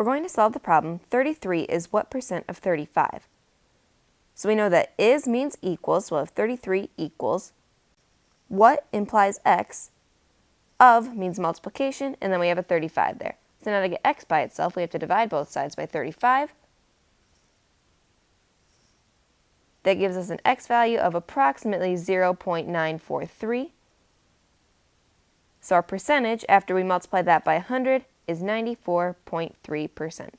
We're going to solve the problem 33 is what percent of 35? So we know that is means equals, so we'll have 33 equals. What implies x, of means multiplication, and then we have a 35 there. So now to get x by itself, we have to divide both sides by 35. That gives us an x value of approximately 0.943. So our percentage, after we multiply that by 100, is 94.3%.